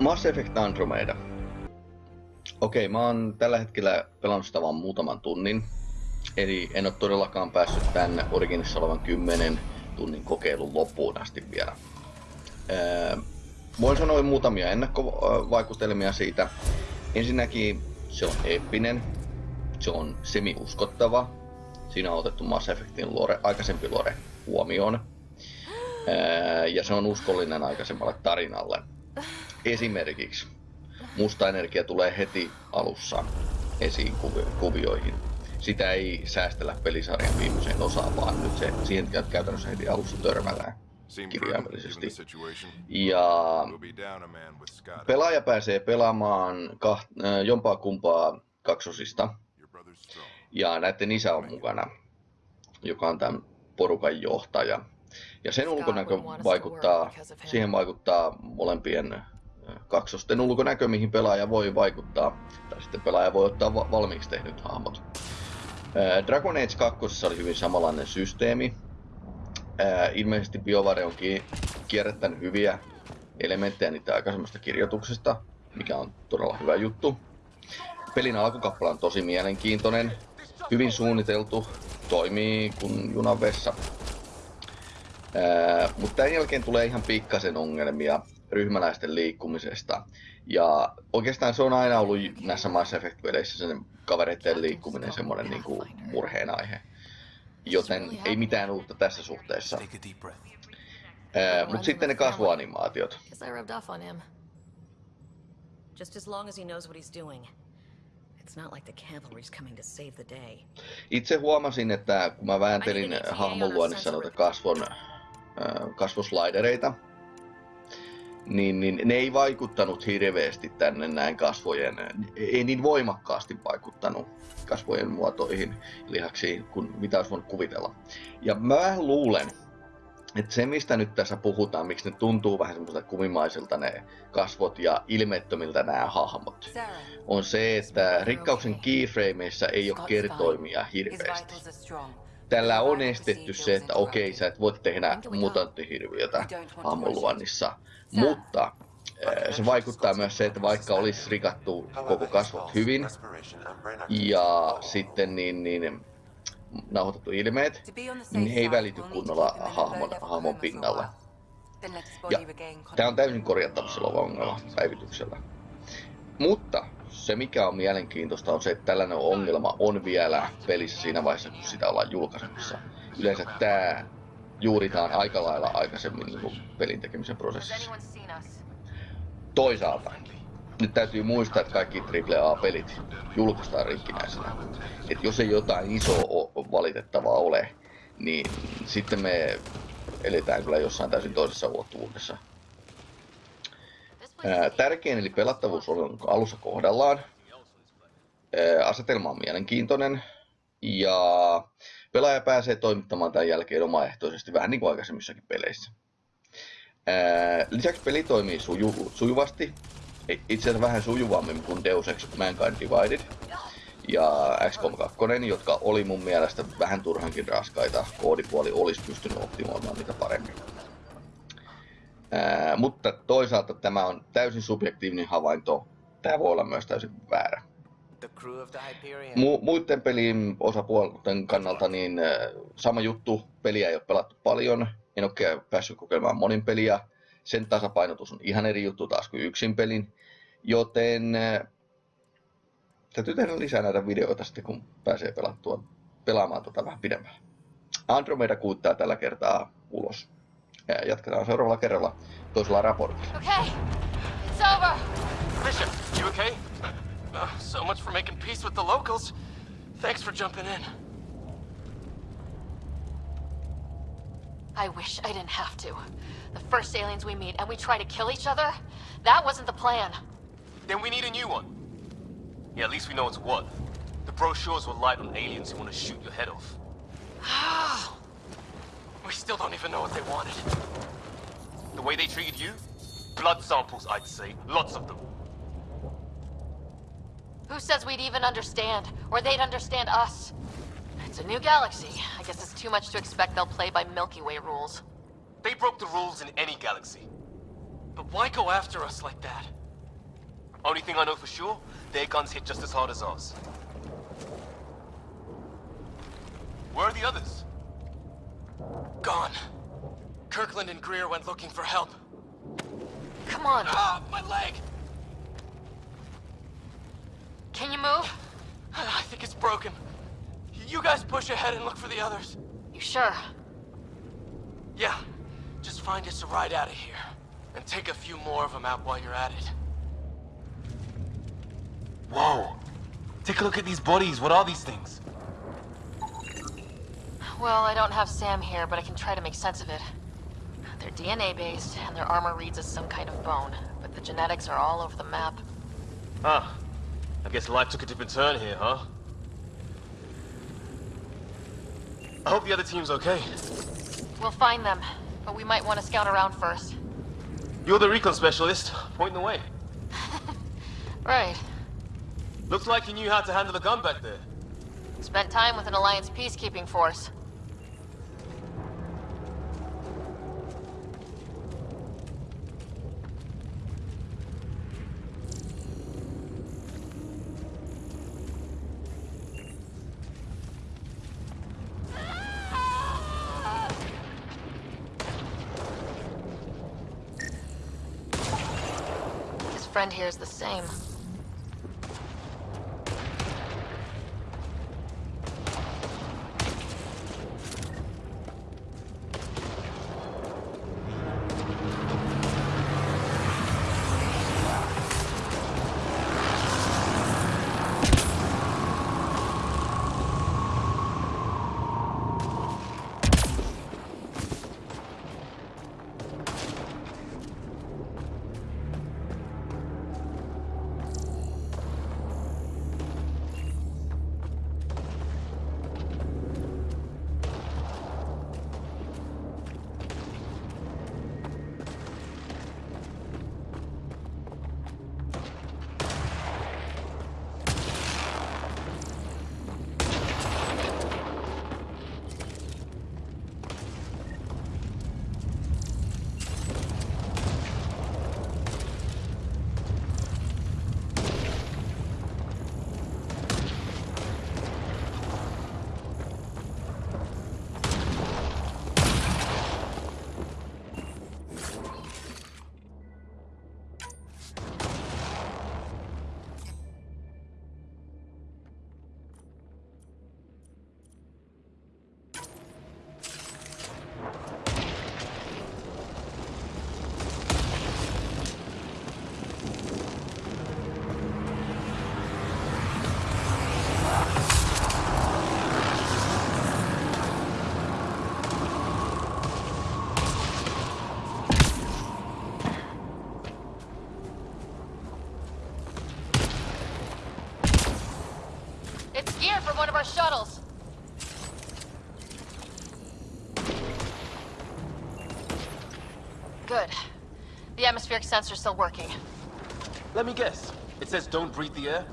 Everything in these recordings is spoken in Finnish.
Mass Effect Andromeda. Okei, mä oon tällä hetkellä pelannut sitä vaan muutaman tunnin. Eli en ole todellakaan päässyt tänne Originissa olevan 10 tunnin kokeilun loppuun asti vielä. Öö, voin sanoa muutamia ennakkovaikutelmia siitä. Ensinnäkin se on eeppinen, se on semi-uskottava. Siinä on otettu Mass Effectin lore, aikaisempi lore huomioon. Öö, ja se on uskollinen aikaisemmalle tarinalle. Esimerkiksi musta energia tulee heti alussa esiin kuvioihin. Sitä ei säästellä pelisarjan viimeiseen osaan, vaan nyt se siihen käytännössä heti alussa törmällään kirjaimellisesti. Ja pelaaja pääsee pelaamaan kaht, äh, jompaa kumpaa kaksosista. Ja näiden isä on mukana, joka on tämän porukan johtaja. Ja sen ulkonäkö vaikuttaa, siihen vaikuttaa molempien kaksosten ulkonäkö, mihin pelaaja voi vaikuttaa, tai sitten pelaaja voi ottaa va- valmiiksi tehnyt hahmot. Dragon Age 2 oli hyvin samanlainen systeemi. Ilmeisesti BioWare on kierrättänyt hyviä elementtejä niitä aikaisemmasta kirjoituksesta, mikä on todella hyvä juttu. Pelin alkukappale on tosi mielenkiintoinen, hyvin suunniteltu, toimii kuin junan vessa. Mutta tämän jälkeen tulee ihan pikkasen ongelmia ryhmäläisten liikkumisesta. Ja oikeastaan se on aina ollut näissä Mass Effect-peleissä sen kavereiden liikkuminen semmoinen niin kuin murheen aihe. Joten ei mitään uutta tässä suhteessa. Mutta sitten ne kasvuanimaatiot. Just as long as he knows what he's doing. It's not like the cavalry's coming to save the day. Itse huomasin, että kun mä vääntelin hahmon luonnissa noita kasvon, kasvoslaidereita, niin, niin ne ei vaikuttanut hirveästi tänne näin kasvojen, ei niin voimakkaasti vaikuttanut kasvojen muotoihin, lihaksiin, kuin mitä olisi voinut kuvitella. Ja mä luulen, että se mistä nyt tässä puhutaan, miksi ne tuntuu vähän semmoiselta kumimaisilta ne kasvot ja ilmeettömiltä nämä hahmot, on se, että rikkauksen keyframeissa ei ole kertoimia hirveästi tällä on estetty se, että okei, sä et voi tehdä mutanttihirviötä hammoluonnissa, mutta eh, se vaikuttaa myös se, että vaikka olisi rikattu koko kasvot hyvin ja sitten niin, niin nauhoitettu ilmeet, niin he ei välity kunnolla hahmon, hahmon pinnalla. Ja tämä on täysin korjattavissa oleva ongelma päivityksellä. Mutta se mikä on mielenkiintoista on se, että tällainen ongelma on vielä pelissä siinä vaiheessa, kun sitä ollaan julkaisemassa. Yleensä tämä juuritaan aika lailla aikaisemmin niin kuin pelin tekemisen prosessissa. Toisaalta, nyt täytyy muistaa, että kaikki AAA-pelit julkaistaan rikkinäisenä. Että jos ei jotain isoa valitettavaa ole, niin sitten me eletään kyllä jossain täysin toisessa ulottuvuudessa. Tärkein eli pelattavuus on alussa kohdallaan. Asetelma on mielenkiintoinen ja pelaaja pääsee toimittamaan tämän jälkeen omaehtoisesti vähän niin kuin aikaisemmissakin peleissä. Lisäksi peli toimii suju, sujuvasti, itse asiassa vähän sujuvammin kuin Deus Ex Mankind Divided ja XCOM 2, jotka oli mun mielestä vähän turhankin raskaita. Koodipuoli olisi pystynyt optimoimaan niitä paremmin. Ää, mutta toisaalta tämä on täysin subjektiivinen havainto. Tämä voi olla myös täysin väärä. Mu- muiden pelin osapuolten kannalta niin äh, sama juttu, peliä ei ole pelattu paljon, en ole päässyt kokeilemaan monin peliä. Sen tasapainotus on ihan eri juttu taas kuin yksin pelin, joten äh, täytyy tehdä lisää näitä videoita sitten, kun pääsee pelattua, pelaamaan tota vähän pidemmän. Andromeda kuittaa tällä kertaa ulos. Ja jatketaan seuraavalla kerralla toisella raportilla. Okay, it's over. Bishop, you okay? Uh, so much for making peace with the locals. Thanks for jumping in. I wish I didn't have to. The first aliens we meet and we try to kill each other? That wasn't the plan. Then we need a new one. Yeah, at least we know it's what. The brochures will light on aliens who want to shoot your head off. We still don't even know what they wanted. The way they treated you? Blood samples, I'd say. Lots of them. Who says we'd even understand? Or they'd understand us? It's a new galaxy. I guess it's too much to expect they'll play by Milky Way rules. They broke the rules in any galaxy. But why go after us like that? Only thing I know for sure, their guns hit just as hard as ours. Where are the others? Gone. Kirkland and Greer went looking for help. Come on. Ah, my leg! Can you move? I think it's broken. You guys push ahead and look for the others. You sure? Yeah, just find us a ride out of here. And take a few more of them out while you're at it. Whoa. Take a look at these bodies. What are these things? Well, I don't have Sam here, but I can try to make sense of it. They're DNA based, and their armor reads as some kind of bone, but the genetics are all over the map. Ah. I guess life took a different turn here, huh? I hope the other team's okay. We'll find them, but we might want to scout around first. You're the recon specialist. Point the way. Right. Looks like you knew how to handle a gun back there. Spent time with an Alliance peacekeeping force. Friend here is the same. Good. The atmospheric sensor's still working. Let me guess. It says don't breathe the air?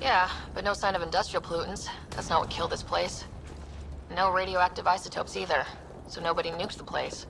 Yeah, but no sign of industrial pollutants. That's not what killed this place. No radioactive isotopes either, so nobody nukes the place.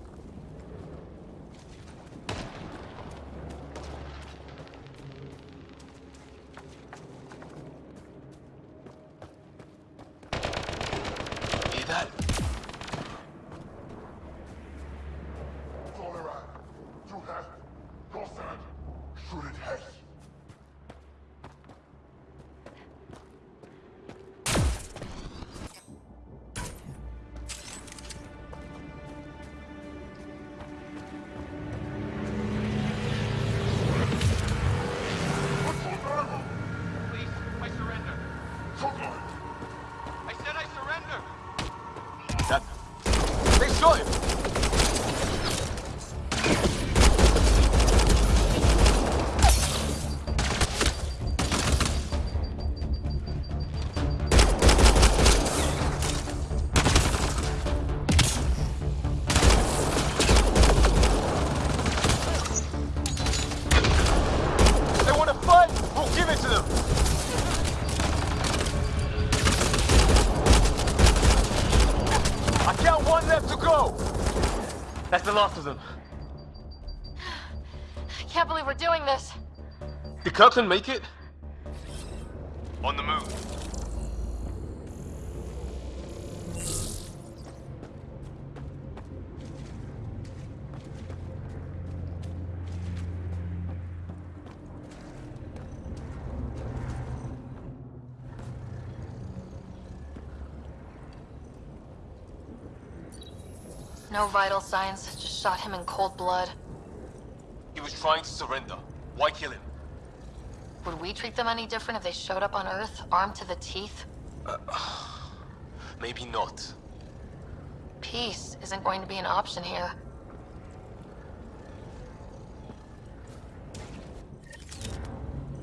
The last of them. I can't believe we're doing this. Did Kirkland make it? On the move. No vital signs, just shot him in cold blood. He was trying to surrender. Why kill him? Would we treat them any different if they showed up on Earth, armed to the teeth? Maybe not. Peace isn't going to be an option here.